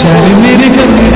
शर्मिर